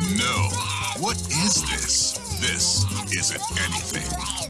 No. What is this? This isn't anything.